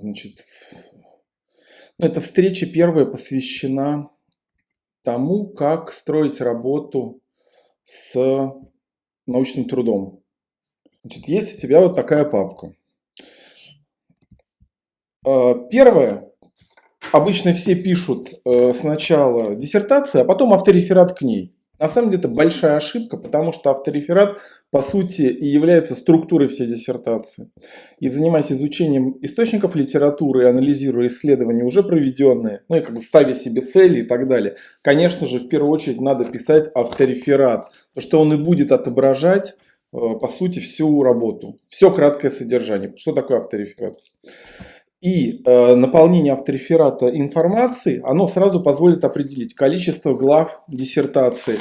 Значит, ну, эта встреча первая посвящена тому, как строить работу с научным трудом. Значит, есть у тебя вот такая папка. А, первое. Обычно все пишут э, сначала диссертацию, а потом автореферат к ней. На самом деле это большая ошибка, потому что автореферат по сути и является структурой всей диссертации. И занимаясь изучением источников литературы, анализируя исследования уже проведенные, ну и как бы ставя себе цели и так далее, конечно же в первую очередь надо писать автореферат, потому что он и будет отображать э, по сути всю работу, все краткое содержание. Что такое автореферат? И э, наполнение автореферата информации, оно сразу позволит определить количество глав диссертации,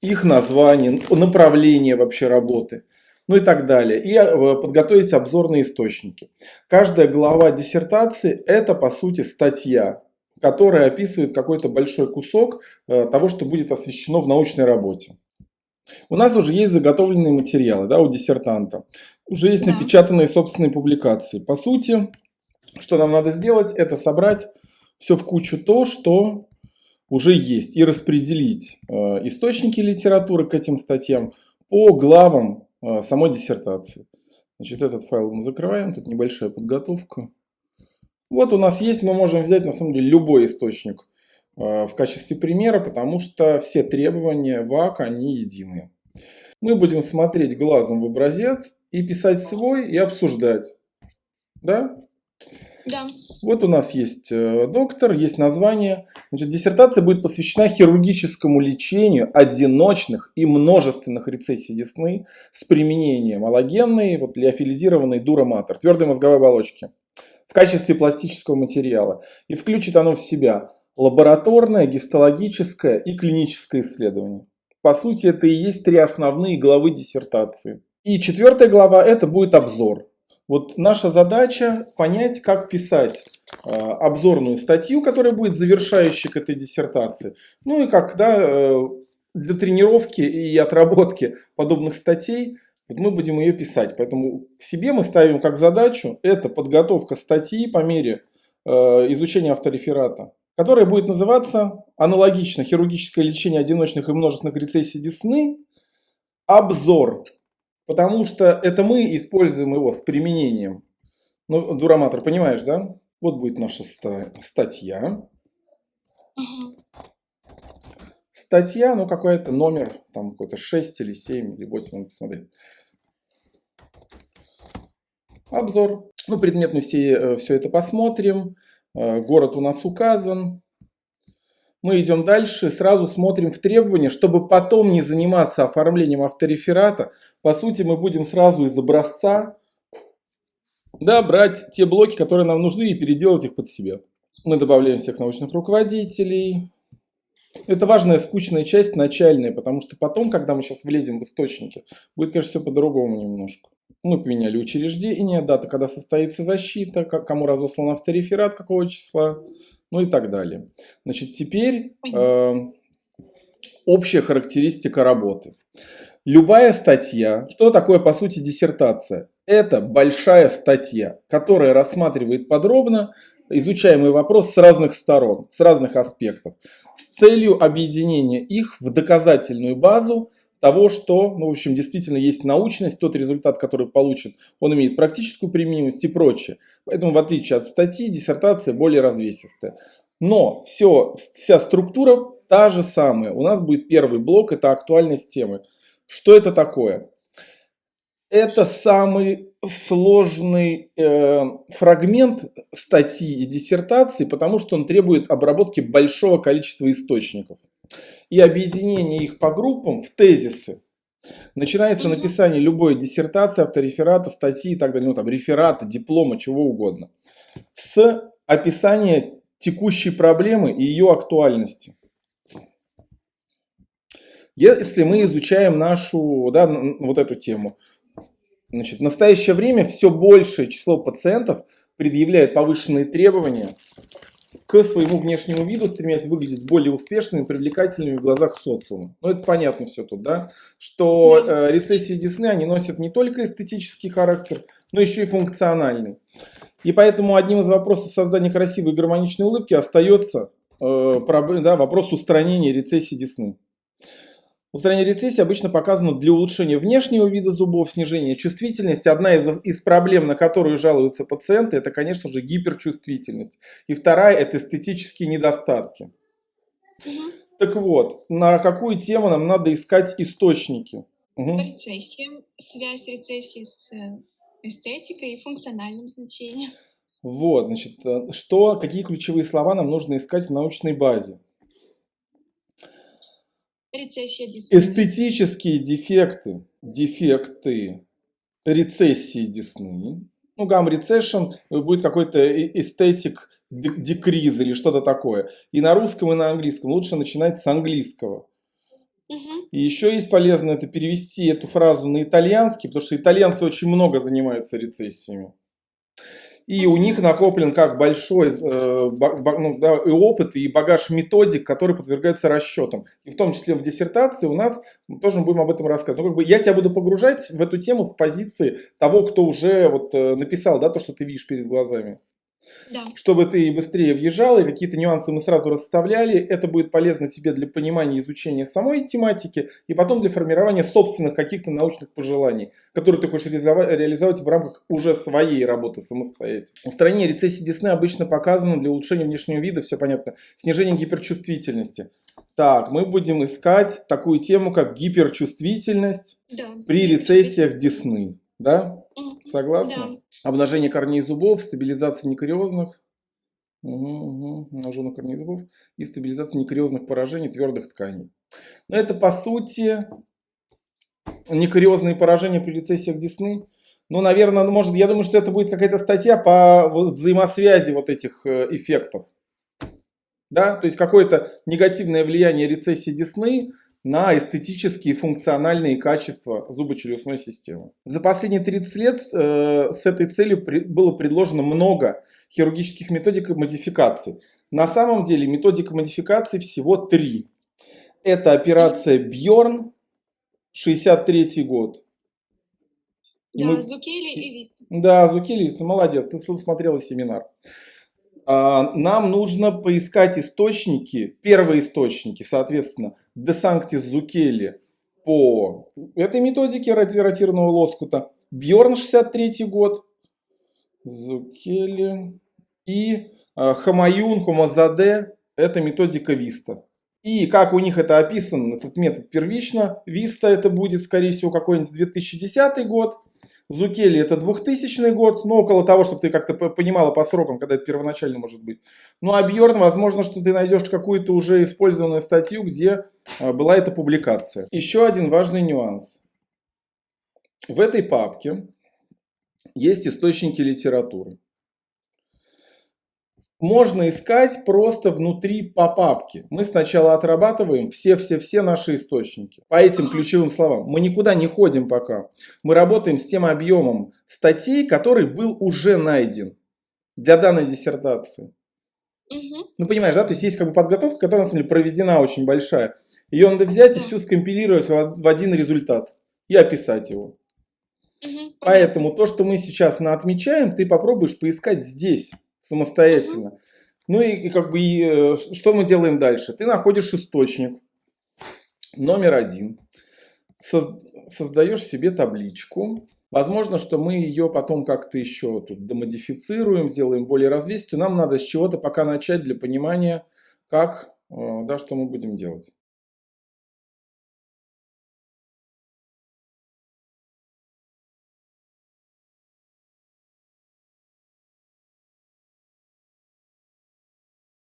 их название, направление вообще работы, ну и так далее. И э, подготовить обзорные источники. Каждая глава диссертации это по сути статья, которая описывает какой-то большой кусок э, того, что будет освещено в научной работе. У нас уже есть заготовленные материалы да, у диссертанта. Уже есть напечатанные собственные публикации. По сути, что нам надо сделать, это собрать все в кучу то, что уже есть, и распределить э, источники литературы к этим статьям по главам э, самой диссертации. Значит, этот файл мы закрываем, тут небольшая подготовка. Вот у нас есть, мы можем взять на самом деле любой источник э, в качестве примера, потому что все требования ВАК, они единые. Мы будем смотреть глазом в образец и писать свой и обсуждать. Да? Да. Вот у нас есть э, доктор, есть название. Значит, диссертация будет посвящена хирургическому лечению одиночных и множественных рецессий десны с применением аллогенной, вот, лиофилизированной дуроматор, твердой мозговой оболочки в качестве пластического материала. И включит оно в себя лабораторное, гистологическое и клиническое исследование. По сути, это и есть три основные главы диссертации. И четвертая глава это будет обзор. Вот наша задача понять, как писать э, обзорную статью, которая будет завершающей к этой диссертации. Ну и как да, э, для тренировки и отработки подобных статей вот мы будем ее писать. Поэтому себе мы ставим как задачу это подготовка статьи по мере э, изучения автореферата, которая будет называться аналогично хирургическое лечение одиночных и множественных рецессий десны. Обзор Потому что это мы используем его с применением. Ну, дураматор, понимаешь, да? Вот будет наша статья. Статья, ну какой-то номер, там какой-то 6 или 7 или 8, посмотри. Обзор. Ну, предмет мы все, э, все это посмотрим. Э, город у нас указан. Мы идем дальше, сразу смотрим в требования, чтобы потом не заниматься оформлением автореферата. По сути, мы будем сразу из образца да, брать те блоки, которые нам нужны, и переделать их под себя. Мы добавляем всех научных руководителей. Это важная скучная часть, начальная, потому что потом, когда мы сейчас влезем в источники, будет, конечно, все по-другому немножко. Мы поменяли учреждение, дата, когда состоится защита, кому разослан автореферат, какого числа ну и так далее. Значит, теперь э, общая характеристика работы. Любая статья, что такое по сути диссертация? Это большая статья, которая рассматривает подробно изучаемый вопрос с разных сторон, с разных аспектов, с целью объединения их в доказательную базу того, что, ну, в общем, действительно есть научность, тот результат, который получен, он имеет практическую применимость и прочее. Поэтому, в отличие от статьи, диссертация более развесистая. Но все, вся структура та же самая. У нас будет первый блок, это актуальность темы. Что это такое? Это самый сложный э, фрагмент статьи и диссертации, потому что он требует обработки большого количества источников и объединение их по группам в тезисы. Начинается написание любой диссертации, автореферата, статьи и так далее, ну там реферата, диплома, чего угодно, с описания текущей проблемы и ее актуальности. Если мы изучаем нашу, да, вот эту тему, значит, в настоящее время все большее число пациентов предъявляет повышенные требования к своему внешнему виду, стремясь выглядеть более успешными, привлекательными в глазах социума. Ну, это понятно все тут, да? Что э, рецессии десны, они носят не только эстетический характер, но еще и функциональный. И поэтому одним из вопросов создания красивой и гармоничной улыбки остается э, да, вопрос устранения рецессии десны. Устранение рецессии обычно показано для улучшения внешнего вида зубов, снижения чувствительности. Одна из, из проблем, на которую жалуются пациенты, это, конечно же, гиперчувствительность. И вторая – это эстетические недостатки. Угу. Так вот, на какую тему нам надо искать источники? Угу. Рецессия, связь рецессии с э, эстетикой и функциональным значением. Вот, значит, э, что, какие ключевые слова нам нужно искать в научной базе? Эстетические дефекты, дефекты рецессии десны. Ну, гам recession будет какой-то эстетик декриз или что-то такое. И на русском, и на английском лучше начинать с английского. Угу. И еще есть полезно это перевести эту фразу на итальянский, потому что итальянцы очень много занимаются рецессиями. И у них накоплен как большой э, ну, да, и опыт, и багаж методик, который подвергается расчетам. И в том числе в диссертации у нас, мы тоже будем об этом рассказывать. Ну, как бы я тебя буду погружать в эту тему с позиции того, кто уже вот, э, написал да, то, что ты видишь перед глазами. Да. Чтобы ты быстрее въезжал, и какие-то нюансы мы сразу расставляли. Это будет полезно тебе для понимания и изучения самой тематики, и потом для формирования собственных каких-то научных пожеланий, которые ты хочешь реализовать в рамках уже своей работы самостоятельно. Устранение рецессии десны обычно показано для улучшения внешнего вида, все понятно. Снижение гиперчувствительности. Так, мы будем искать такую тему, как гиперчувствительность да. при рецессиях десны. Да? Согласны? Да. Обнажение корней зубов, стабилизация некариозных. Угу, угу. Обнажение корней зубов и стабилизация некариозных поражений твердых тканей. Но это по сути некариозные поражения при рецессиях десны. Ну, наверное, ну, может, я думаю, что это будет какая-то статья по взаимосвязи вот этих э, эффектов. Да, то есть какое-то негативное влияние рецессии десны на эстетические и функциональные качества зубочелюстной системы. За последние 30 лет э, с этой целью при, было предложено много хирургических методик и модификаций. На самом деле методик модификаций всего три. Это операция Бьорн, 63 год. Да, мы... Зукели и Виста. Да, Зукели и Виста, молодец, ты смотрела семинар. А, нам нужно поискать источники, первые источники, соответственно, De Sanctis Зукели по этой методике ротированного лоскута, Бьорн 63 год, Зукели и а, Хамаюн, Хомазаде, это методика Виста. И как у них это описан, этот метод первично, Виста это будет, скорее всего, какой-нибудь 2010 год, Зукели это 2000 год, ну около того, чтобы ты как-то понимала по срокам, когда это первоначально может быть. Ну а Бьорн, возможно, что ты найдешь какую-то уже использованную статью, где а, была эта публикация. Еще один важный нюанс. В этой папке есть источники литературы можно искать просто внутри по папке. Мы сначала отрабатываем все-все-все наши источники по этим ключевым словам. Мы никуда не ходим пока. Мы работаем с тем объемом статей, который был уже найден для данной диссертации. Угу. Ну, понимаешь, да? То есть есть как бы подготовка, которая на самом деле проведена очень большая. Ее надо взять и всю скомпилировать в один результат и описать его. Угу. Поэтому то, что мы сейчас на отмечаем, ты попробуешь поискать здесь самостоятельно. Угу. Ну и, и как бы и, э, что мы делаем дальше? Ты находишь источник номер один, со, создаешь себе табличку. Возможно, что мы ее потом как-то еще тут домодифицируем, сделаем более развесистую. Нам надо с чего-то пока начать для понимания, как, э, да, что мы будем делать.